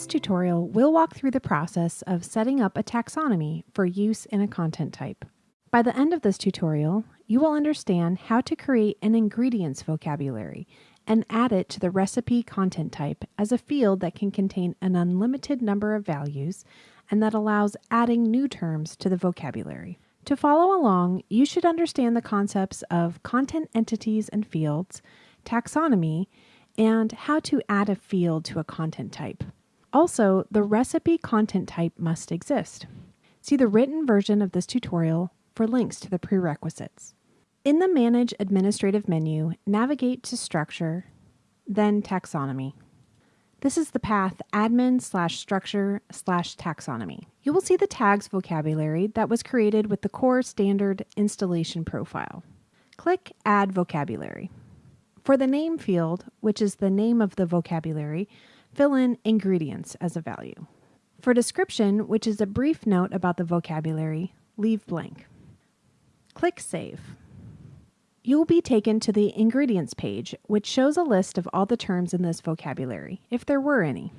this tutorial, we'll walk through the process of setting up a taxonomy for use in a content type. By the end of this tutorial, you will understand how to create an ingredients vocabulary and add it to the recipe content type as a field that can contain an unlimited number of values and that allows adding new terms to the vocabulary. To follow along, you should understand the concepts of content entities and fields, taxonomy, and how to add a field to a content type. Also, the recipe content type must exist. See the written version of this tutorial for links to the prerequisites. In the Manage Administrative menu, navigate to Structure, then Taxonomy. This is the path admin slash structure slash taxonomy. You will see the tags vocabulary that was created with the core standard installation profile. Click Add Vocabulary. For the name field, which is the name of the vocabulary, fill in ingredients as a value. For description, which is a brief note about the vocabulary, leave blank. Click Save. You will be taken to the Ingredients page, which shows a list of all the terms in this vocabulary, if there were any.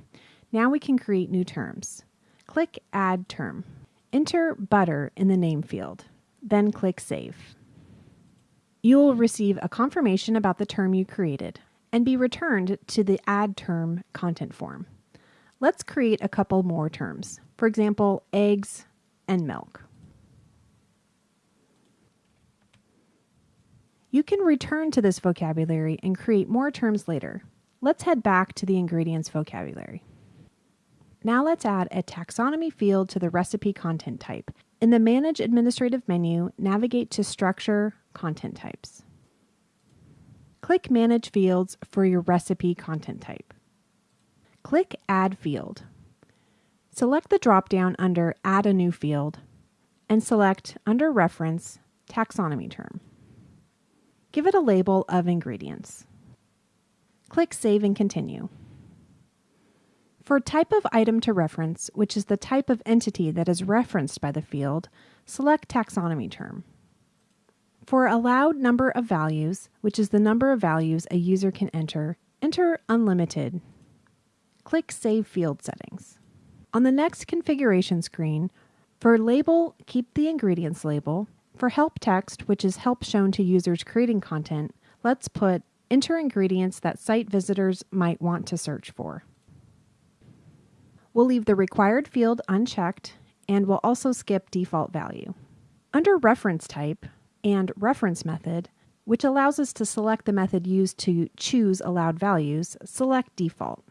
Now we can create new terms. Click Add Term. Enter butter in the name field, then click Save. You will receive a confirmation about the term you created and be returned to the Add Term content form. Let's create a couple more terms. For example, eggs and milk. You can return to this vocabulary and create more terms later. Let's head back to the ingredients vocabulary. Now let's add a taxonomy field to the recipe content type. In the Manage Administrative menu, navigate to Structure, Content Types. Click Manage Fields for your recipe content type. Click Add Field. Select the drop-down under Add a New Field and select under Reference, Taxonomy Term. Give it a label of ingredients. Click Save and Continue. For type of item to reference, which is the type of entity that is referenced by the field, select Taxonomy term. For allowed number of values, which is the number of values a user can enter, enter Unlimited. Click Save Field Settings. On the next configuration screen, for label, keep the ingredients label for help text, which is help shown to users creating content, let's put enter ingredients that site visitors might want to search for. We'll leave the required field unchecked and we'll also skip default value. Under reference type and reference method, which allows us to select the method used to choose allowed values, select default.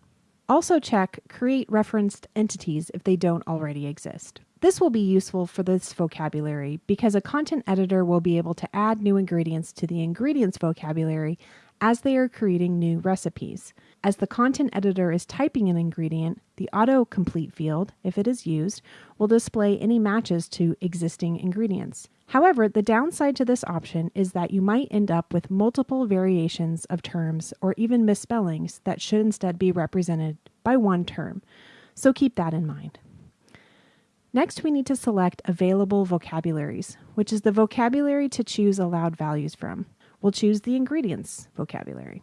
Also check create referenced entities if they don't already exist. This will be useful for this vocabulary because a content editor will be able to add new ingredients to the ingredients vocabulary as they are creating new recipes. As the content editor is typing an ingredient, the autocomplete field, if it is used, will display any matches to existing ingredients. However, the downside to this option is that you might end up with multiple variations of terms or even misspellings that should instead be represented by one term. So keep that in mind. Next, we need to select Available Vocabularies, which is the vocabulary to choose allowed values from. We'll choose the Ingredients vocabulary.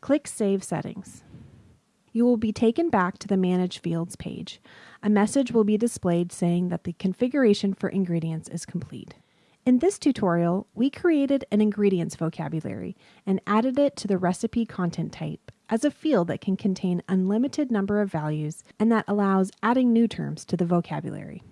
Click Save Settings. You will be taken back to the Manage Fields page. A message will be displayed saying that the configuration for ingredients is complete. In this tutorial, we created an ingredients vocabulary and added it to the recipe content type as a field that can contain unlimited number of values and that allows adding new terms to the vocabulary.